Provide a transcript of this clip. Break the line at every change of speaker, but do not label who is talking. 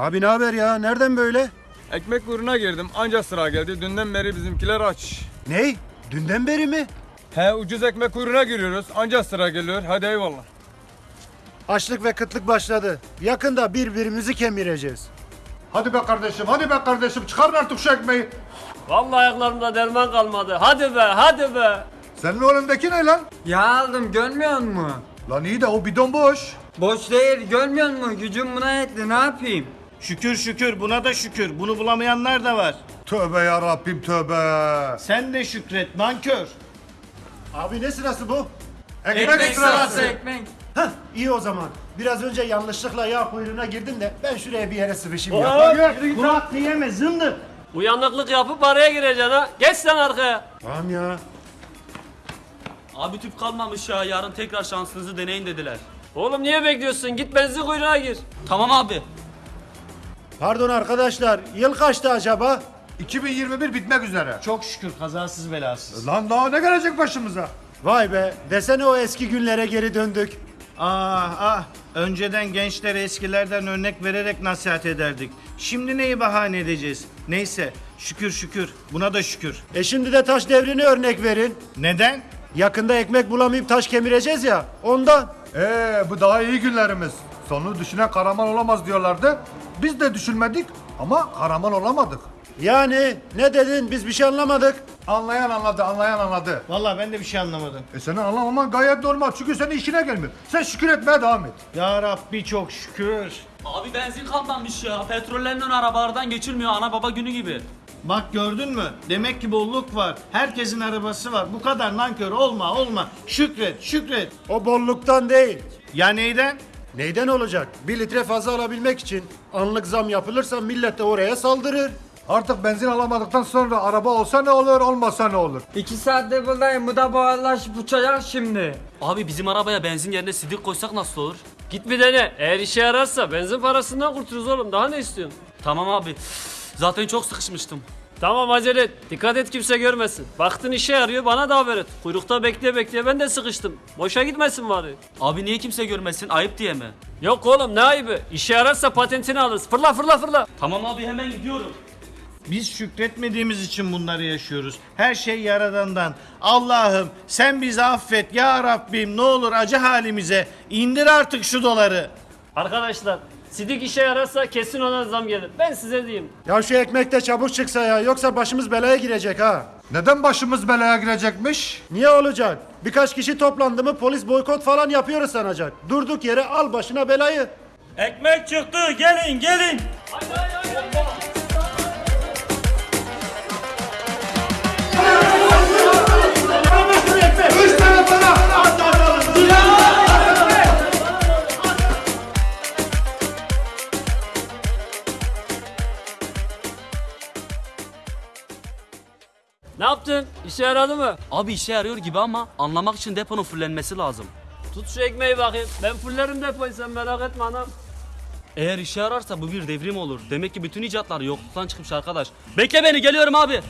Abi ne haber ya? Nereden böyle?
Ekmek kuyruğuna girdim anca sıra geldi. Dünden beri bizimkiler aç.
Ney? Dünden beri mi?
He ucuz ekmek kuyruğuna giriyoruz anca sıra geliyor. Hadi eyvallah.
Açlık ve kıtlık başladı. Yakında birbirimizi kemireceğiz.
Hadi be kardeşim, hadi be kardeşim çıkarın artık şu ekmeği.
Vallahi ayaklarımda derman kalmadı. Hadi be, hadi be.
Senin önündeki ne lan?
Ya aldım görmüyor musun?
Lan iyi de o bidon boş.
Boş değil görmüyor musun? Gücüm buna yetti ne yapayım?
Şükür şükür buna da şükür. Bunu bulamayanlar da var.
Tövbe ya Rabbim tövbe.
Sen de şükret nankör.
Abi ne sırası bu?
Ekmek, sırası.
ekmek.
Hah iyi o zaman. Biraz önce yanlışlıkla yağ kuyruğuna girdim de ben şuraya bir yere sıvışayım ya.
Bunu hakkı yeme zındık.
Uyanıklık yapıp araya gireceksin ha. Geç sen arkaya.
Tamam ya.
Abi tüp kalmamış ya yarın tekrar şansınızı deneyin dediler.
Oğlum niye bekliyorsun? Git benzin kuyruğuna gir.
Tamam abi.
Pardon arkadaşlar. Yıl kaçtı acaba?
2021 bitmek üzere.
Çok şükür kazasız belasız.
Lan daha ne gelecek başımıza?
Vay be. Desene o eski günlere geri döndük.
Ah ah. Önceden gençlere eskilerden örnek vererek nasihat ederdik. Şimdi neyi bahane edeceğiz? Neyse şükür şükür. Buna da şükür.
E şimdi de taş devrini örnek verin.
Neden?
Yakında ekmek bulamayıp taş kemireceğiz ya. Ondan.
Ee bu daha iyi günlerimiz. Sonu düşünen kahraman olamaz diyorlardı. Biz de düşünmedik ama kahraman olamadık.
Yani ne dedin? Biz bir şey anlamadık.
Anlayan anladı, anlayan anladı.
Vallahi ben de bir şey anlamadım.
E senin anlamaman gayet normal çünkü senin işine gelmiyor. Sen şükür etmeye devam et.
Ya Rabbi çok şükür.
Abi benzin kalmamış ya. Petrollerle arabalardan geçilmiyor ana baba günü gibi.
Bak gördün mü? Demek ki bolluk var. Herkesin arabası var. Bu kadar nankör olma olma. Şükret şükret.
O bolluktan değil.
Ya neyden?
Neyden olacak? Bir litre fazla alabilmek için anlık zam yapılırsa millet de oraya saldırır.
Artık benzin alamadıktan sonra araba olsa ne olur, olmasa ne olur?
İki saattir buradayım bu da buharlaşıp uçacak şimdi.
Abi bizim arabaya benzin yerine sidik koysak nasıl olur?
Git bir dene. Eğer işe yararsa benzin parasından kurtuluruz oğlum. Daha ne istiyorsun?
Tamam abi. Zaten çok sıkışmıştım.
Tamam acele et. Dikkat et kimse görmesin. Baktın işe yarıyor bana da haber et. Kuyrukta bekleye bekleye ben de sıkıştım. Boşa gitmesin bari.
Abi niye kimse görmesin? Ayıp diye mi?
Yok oğlum ne ayıbı. İşe yararsa patentini alırız. Fırla fırla fırla.
Tamam abi hemen gidiyorum.
Biz şükretmediğimiz için bunları yaşıyoruz. Her şey Yaradan'dan. Allah'ım sen bizi affet ya Rabbim ne olur acı halimize. indir artık şu doları.
Arkadaşlar sidik işe yararsa kesin ona zam gelir. Ben size diyeyim.
Ya şu ekmek de çabuk çıksa ya yoksa başımız belaya girecek ha.
Neden başımız belaya girecekmiş?
Niye olacak? Birkaç kişi toplandı mı polis boykot falan yapıyoruz sanacak. Durduk yere al başına belayı.
Ekmek çıktı gelin gelin.
Ne yaptın? İşe yaradı mı?
Abi işe yarıyor gibi ama anlamak için deponun fullenmesi lazım.
Tut şu ekmeği bakayım. Ben fullerim depoyu sen merak etme anam.
Eğer işe yararsa bu bir devrim olur. Demek ki bütün icatlar yokluktan çıkmış arkadaş. Bekle beni geliyorum abi.